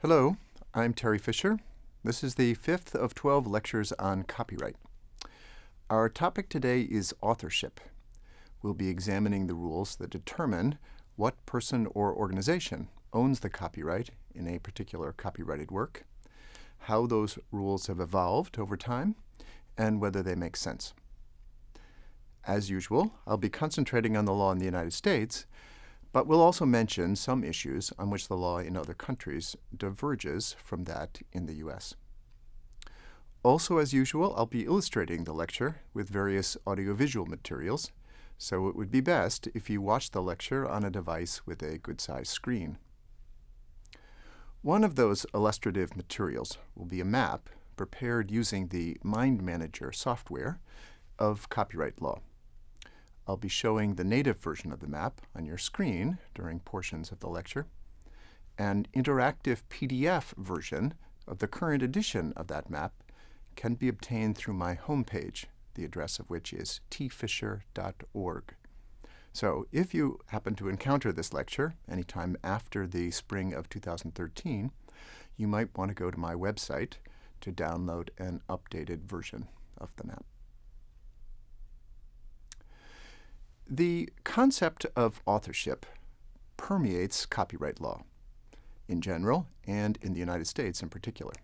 Hello, I'm Terry Fisher. This is the fifth of 12 lectures on copyright. Our topic today is authorship. We'll be examining the rules that determine what person or organization owns the copyright in a particular copyrighted work, how those rules have evolved over time, and whether they make sense. As usual, I'll be concentrating on the law in the United States, but we'll also mention some issues on which the law in other countries diverges from that in the U.S. Also, as usual, I'll be illustrating the lecture with various audiovisual materials, so it would be best if you watch the lecture on a device with a good-sized screen. One of those illustrative materials will be a map prepared using the MindManager software of copyright law. I'll be showing the native version of the map on your screen during portions of the lecture. An interactive PDF version of the current edition of that map can be obtained through my homepage, the address of which is tfisher.org. So if you happen to encounter this lecture anytime after the spring of 2013, you might want to go to my website to download an updated version of the map. The concept of authorship permeates copyright law in general and in the United States in particular.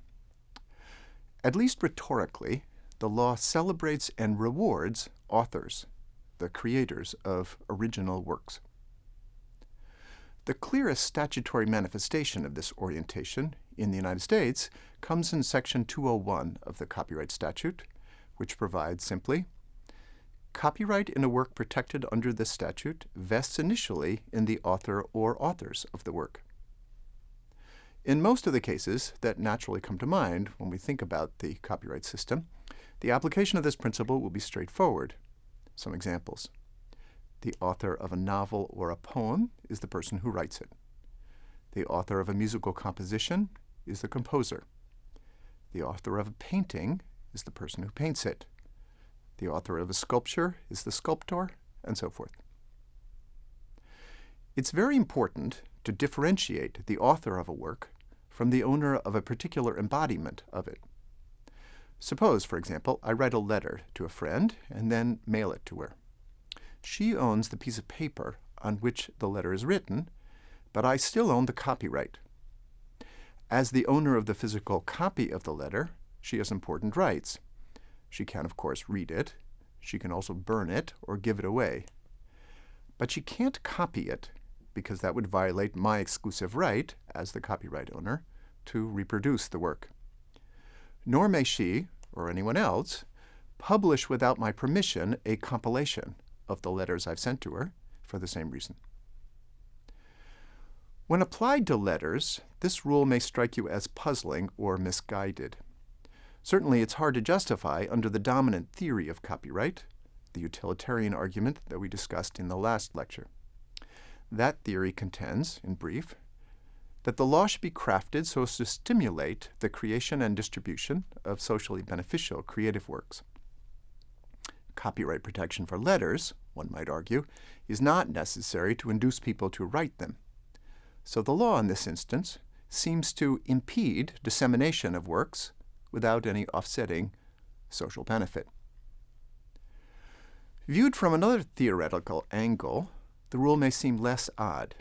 At least rhetorically, the law celebrates and rewards authors, the creators of original works. The clearest statutory manifestation of this orientation in the United States comes in Section 201 of the Copyright Statute, which provides simply, Copyright in a work protected under this statute vests initially in the author or authors of the work. In most of the cases that naturally come to mind when we think about the copyright system, the application of this principle will be straightforward. Some examples. The author of a novel or a poem is the person who writes it. The author of a musical composition is the composer. The author of a painting is the person who paints it. The author of a sculpture is the sculptor, and so forth. It's very important to differentiate the author of a work from the owner of a particular embodiment of it. Suppose, for example, I write a letter to a friend and then mail it to her. She owns the piece of paper on which the letter is written, but I still own the copyright. As the owner of the physical copy of the letter, she has important rights. She can, of course, read it. She can also burn it or give it away. But she can't copy it because that would violate my exclusive right, as the copyright owner, to reproduce the work. Nor may she, or anyone else, publish without my permission a compilation of the letters I've sent to her for the same reason. When applied to letters, this rule may strike you as puzzling or misguided. Certainly, it's hard to justify under the dominant theory of copyright, the utilitarian argument that we discussed in the last lecture. That theory contends, in brief, that the law should be crafted so as to stimulate the creation and distribution of socially beneficial creative works. Copyright protection for letters, one might argue, is not necessary to induce people to write them. So the law in this instance seems to impede dissemination of works without any offsetting social benefit. Viewed from another theoretical angle, the rule may seem less odd.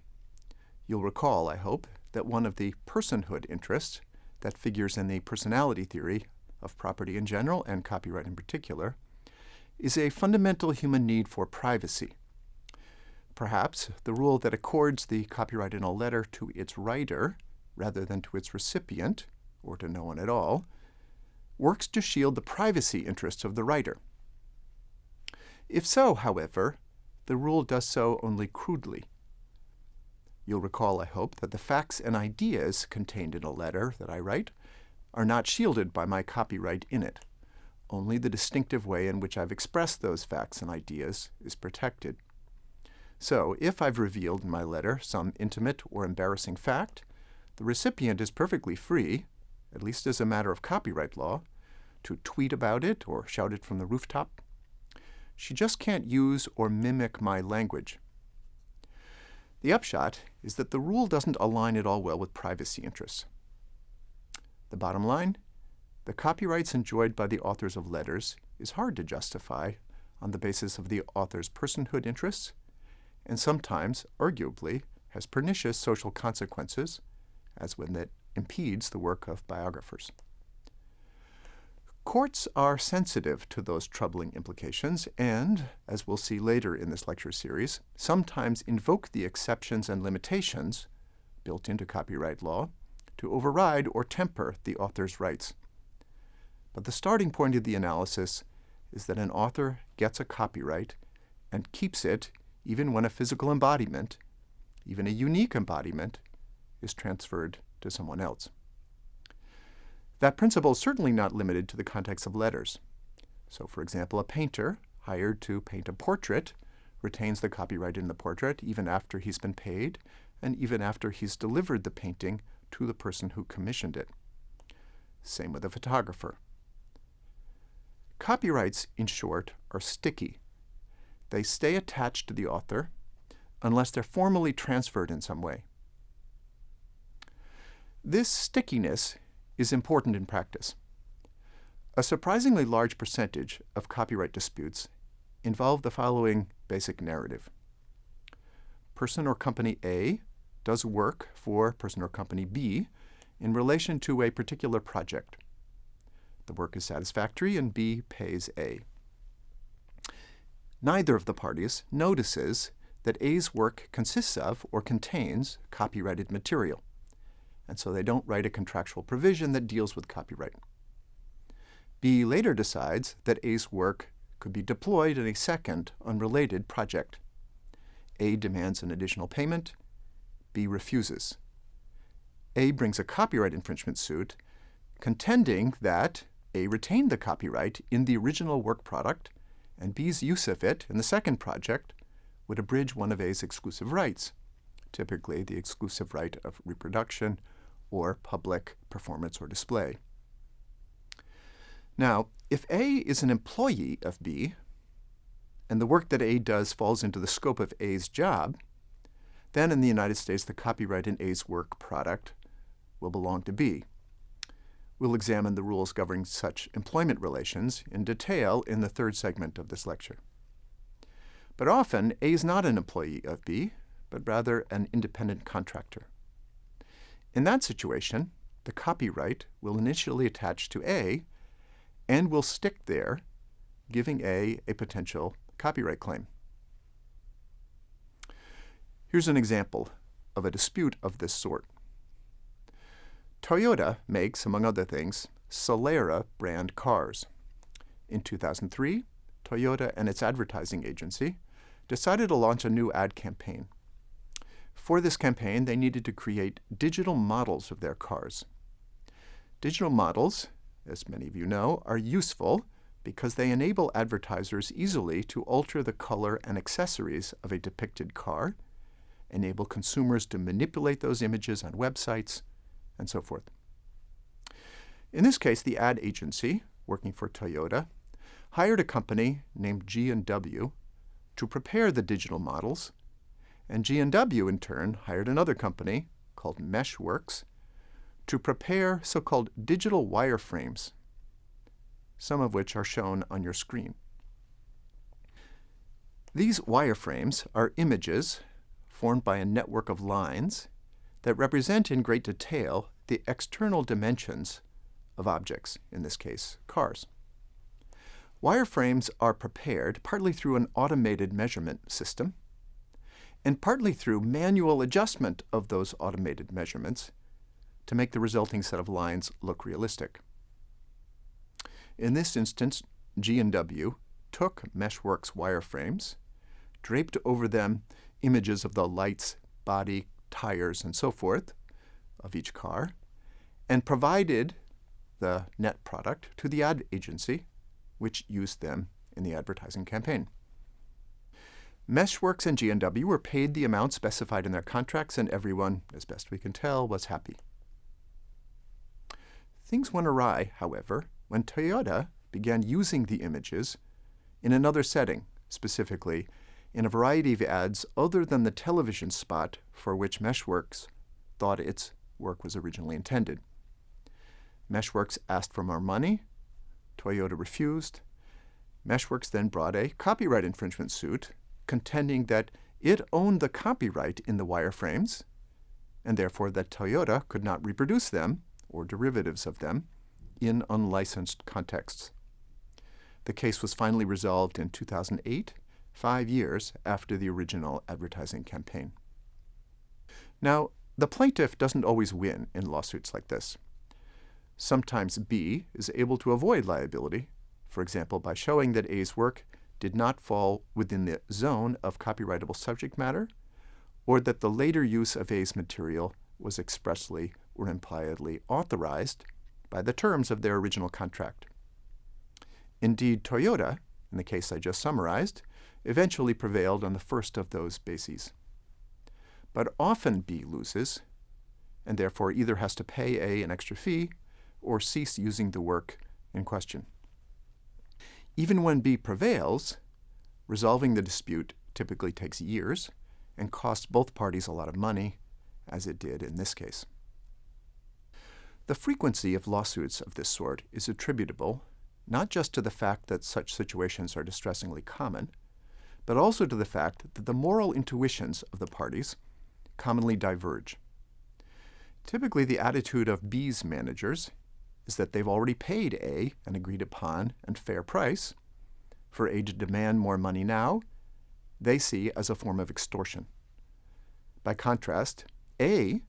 You'll recall, I hope, that one of the personhood interests that figures in the personality theory of property in general and copyright in particular is a fundamental human need for privacy. Perhaps the rule that accords the copyright in a letter to its writer rather than to its recipient, or to no one at all, works to shield the privacy interests of the writer. If so, however, the rule does so only crudely. You'll recall, I hope, that the facts and ideas contained in a letter that I write are not shielded by my copyright in it. Only the distinctive way in which I've expressed those facts and ideas is protected. So, if I've revealed in my letter some intimate or embarrassing fact, the recipient is perfectly free, at least as a matter of copyright law, to tweet about it or shout it from the rooftop. She just can't use or mimic my language. The upshot is that the rule doesn't align at all well with privacy interests. The bottom line, the copyrights enjoyed by the authors of letters is hard to justify on the basis of the author's personhood interests, and sometimes, arguably, has pernicious social consequences, as when it impedes the work of biographers. Courts are sensitive to those troubling implications and, as we'll see later in this lecture series, sometimes invoke the exceptions and limitations built into copyright law to override or temper the author's rights. But the starting point of the analysis is that an author gets a copyright and keeps it even when a physical embodiment, even a unique embodiment, is transferred to someone else. That principle is certainly not limited to the context of letters. So, for example, a painter hired to paint a portrait retains the copyright in the portrait even after he's been paid and even after he's delivered the painting to the person who commissioned it. Same with a photographer. Copyrights, in short, are sticky. They stay attached to the author unless they're formally transferred in some way. This stickiness is important in practice. A surprisingly large percentage of copyright disputes involve the following basic narrative. Person or company A does work for person or company B in relation to a particular project. The work is satisfactory and B pays A. Neither of the parties notices that A's work consists of or contains copyrighted material and so they don't write a contractual provision that deals with copyright. B later decides that A's work could be deployed in a second, unrelated project. A demands an additional payment. B refuses. A brings a copyright infringement suit, contending that A retained the copyright in the original work product, and B's use of it in the second project would abridge one of A's exclusive rights, typically the exclusive right of reproduction or public performance or display. Now, if A is an employee of B, and the work that A does falls into the scope of A's job, then in the United States the copyright in A's work product will belong to B. We'll examine the rules governing such employment relations in detail in the third segment of this lecture. But often, A is not an employee of B, but rather an independent contractor. In that situation, the copyright will initially attach to A and will stick there, giving A a potential copyright claim. Here's an example of a dispute of this sort. Toyota makes, among other things, Solara brand cars. In 2003, Toyota and its advertising agency decided to launch a new ad campaign for this campaign, they needed to create digital models of their cars. Digital models, as many of you know, are useful because they enable advertisers easily to alter the color and accessories of a depicted car, enable consumers to manipulate those images on websites, and so forth. In this case, the ad agency, working for Toyota, hired a company named G&W to prepare the digital models and G&W in turn hired another company called Meshwerks to prepare so-called digital wireframes, some of which are shown on your screen. These wireframes are images formed by a network of lines that represent in great detail the external dimensions of objects, in this case, cars. Wireframes are prepared partly through an automated measurement system, and partly through manual adjustment of those automated measurements to make the resulting set of lines look realistic. In this instance, G&W took Meshwerks wireframes, draped over them images of the lights, body, tires, and so forth of each car, and provided the net product to the ad agency, which used them in the advertising campaign. Meshwerks and G&W were paid the amount specified in their contracts, and everyone, as best we can tell, was happy. Things went awry, however, when Toyota began using the images in another setting, specifically in a variety of ads other than the television spot for which Meshwerks thought its work was originally intended. Meshwerks asked for more money. Toyota refused. Meshwerks then brought a copyright infringement suit, contending that it owned the copyright in the wireframes, and therefore that Toyota could not reproduce them, or derivatives of them, in unlicensed contexts. The case was finally resolved in 2008, five years after the original advertising campaign. Now, the plaintiff doesn't always win in lawsuits like this. Sometimes B is able to avoid liability, for example, by showing that A's work did not fall within the zone of copyrightable subject matter, or that the later use of A's material was expressly or impliedly authorized by the terms of their original contract. Indeed, Toyota, in the case I just summarized, eventually prevailed on the first of those bases. But often B loses, and therefore either has to pay A an extra fee or cease using the work in question. Even when B prevails, resolving the dispute typically takes years and costs both parties a lot of money, as it did in this case. The frequency of lawsuits of this sort is attributable not just to the fact that such situations are distressingly common, but also to the fact that the moral intuitions of the parties commonly diverge. Typically, the attitude of B's managers is that they've already paid A an agreed upon and fair price. For A to demand more money now, they see as a form of extortion. By contrast, A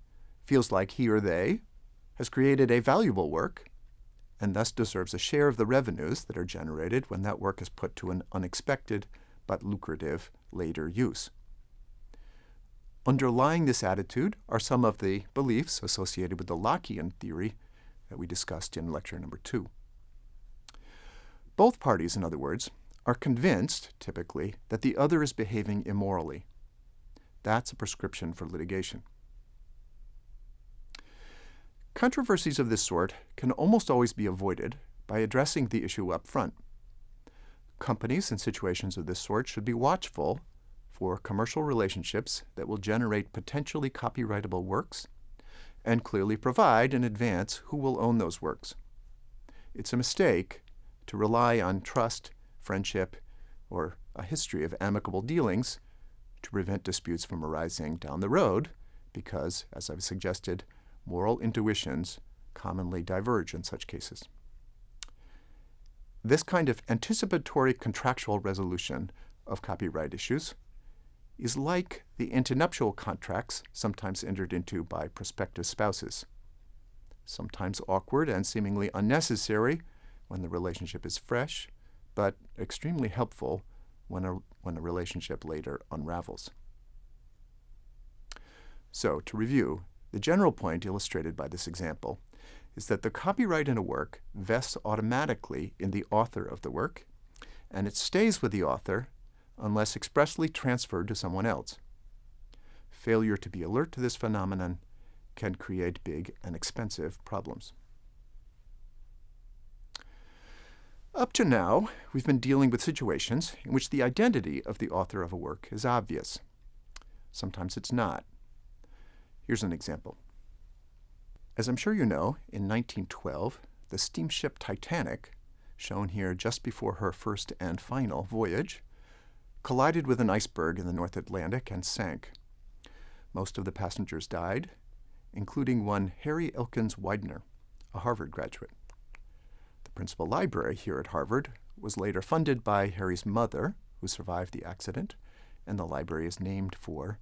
feels like he or they has created a valuable work and thus deserves a share of the revenues that are generated when that work is put to an unexpected but lucrative later use. Underlying this attitude are some of the beliefs associated with the Lockean theory that we discussed in lecture number two. Both parties, in other words, are convinced, typically, that the other is behaving immorally. That's a prescription for litigation. Controversies of this sort can almost always be avoided by addressing the issue up front. Companies in situations of this sort should be watchful for commercial relationships that will generate potentially copyrightable works and clearly provide in advance who will own those works. It's a mistake to rely on trust, friendship, or a history of amicable dealings to prevent disputes from arising down the road because, as I've suggested, moral intuitions commonly diverge in such cases. This kind of anticipatory contractual resolution of copyright issues is like the antenuptial contracts sometimes entered into by prospective spouses. Sometimes awkward and seemingly unnecessary when the relationship is fresh, but extremely helpful when a, when a relationship later unravels. So, to review, the general point illustrated by this example is that the copyright in a work vests automatically in the author of the work, and it stays with the author unless expressly transferred to someone else. Failure to be alert to this phenomenon can create big and expensive problems. Up to now, we've been dealing with situations in which the identity of the author of a work is obvious. Sometimes it's not. Here's an example. As I'm sure you know, in 1912, the steamship Titanic, shown here just before her first and final voyage, collided with an iceberg in the North Atlantic and sank. Most of the passengers died, including one Harry Elkins Widener, a Harvard graduate. The principal library here at Harvard was later funded by Harry's mother, who survived the accident, and the library is named for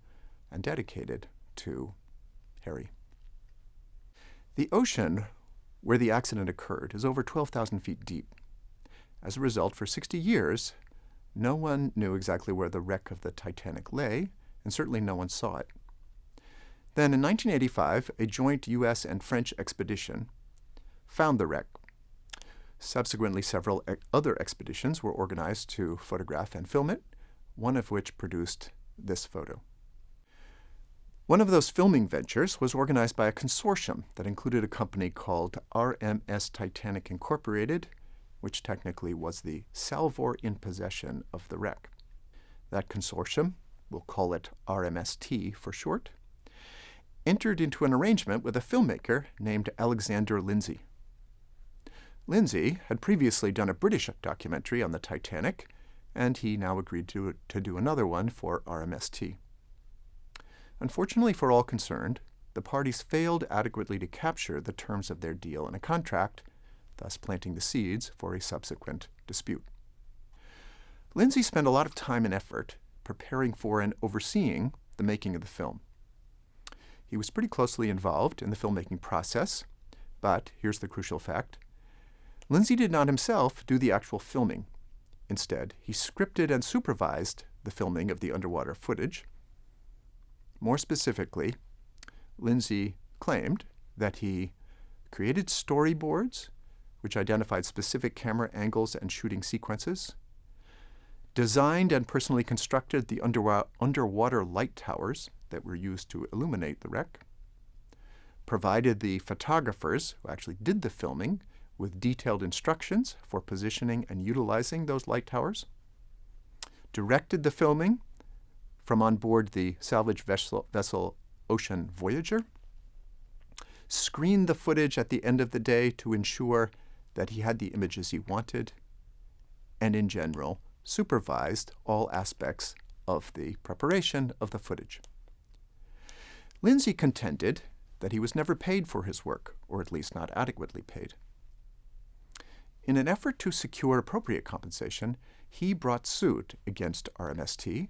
and dedicated to Harry. The ocean where the accident occurred is over 12,000 feet deep. As a result, for 60 years, no one knew exactly where the wreck of the Titanic lay, and certainly no one saw it. Then in 1985, a joint U.S. and French expedition found the wreck. Subsequently, several other expeditions were organized to photograph and film it, one of which produced this photo. One of those filming ventures was organized by a consortium that included a company called RMS Titanic Incorporated which technically was the salvor in possession of the wreck. That consortium, we'll call it RMST for short, entered into an arrangement with a filmmaker named Alexander Lindsay. Lindsay had previously done a British documentary on the Titanic, and he now agreed to, to do another one for RMST. Unfortunately for all concerned, the parties failed adequately to capture the terms of their deal in a contract, thus planting the seeds for a subsequent dispute. Lindsay spent a lot of time and effort preparing for and overseeing the making of the film. He was pretty closely involved in the filmmaking process, but here's the crucial fact. Lindsay did not himself do the actual filming. Instead, he scripted and supervised the filming of the underwater footage. More specifically, Lindsay claimed that he created storyboards which identified specific camera angles and shooting sequences, designed and personally constructed the underwater light towers that were used to illuminate the wreck, provided the photographers who actually did the filming with detailed instructions for positioning and utilizing those light towers, directed the filming from on board the salvage vessel, vessel Ocean Voyager, screened the footage at the end of the day to ensure that he had the images he wanted, and in general, supervised all aspects of the preparation of the footage. Lindsay contended that he was never paid for his work, or at least not adequately paid. In an effort to secure appropriate compensation, he brought suit against RMST,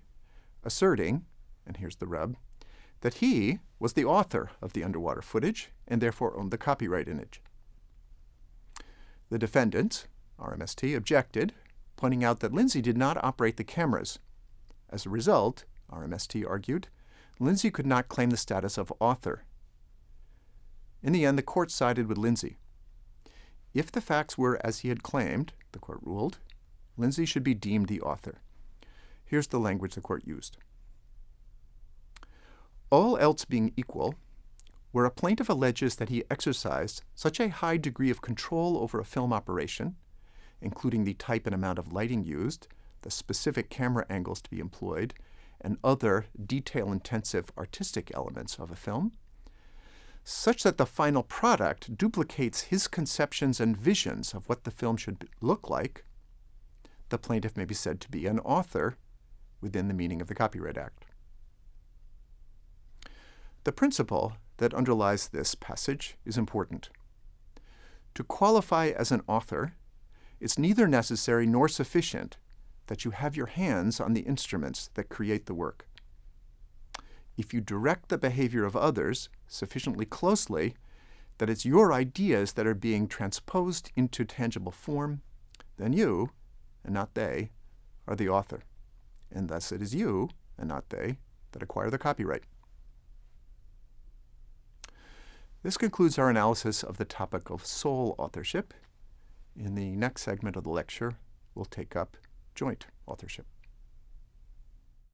asserting, and here's the rub, that he was the author of the underwater footage and therefore owned the copyright image. The defendant, RMST, objected, pointing out that Lindsay did not operate the cameras. As a result, RMST argued, Lindsay could not claim the status of author. In the end, the court sided with Lindsay. If the facts were as he had claimed, the court ruled, Lindsay should be deemed the author. Here's the language the court used. All else being equal, where a plaintiff alleges that he exercised such a high degree of control over a film operation, including the type and amount of lighting used, the specific camera angles to be employed, and other detail-intensive artistic elements of a film, such that the final product duplicates his conceptions and visions of what the film should look like, the plaintiff may be said to be an author within the meaning of the Copyright Act. The principle that underlies this passage is important. To qualify as an author, it's neither necessary nor sufficient that you have your hands on the instruments that create the work. If you direct the behavior of others sufficiently closely that it's your ideas that are being transposed into tangible form, then you, and not they, are the author. And thus it is you, and not they, that acquire the copyright. This concludes our analysis of the topic of sole authorship. In the next segment of the lecture, we'll take up joint authorship.